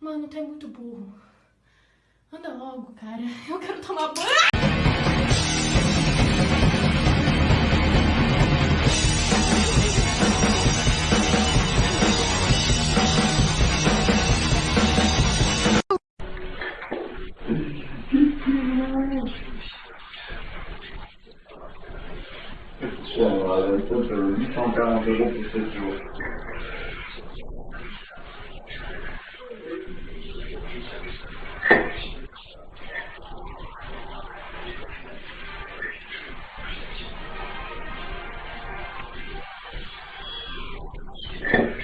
Mano, tu é muito burro. Anda logo, cara. Eu quero tomar banho. Là, le truc, euh, 840 euros pour 7 jours. Yeah.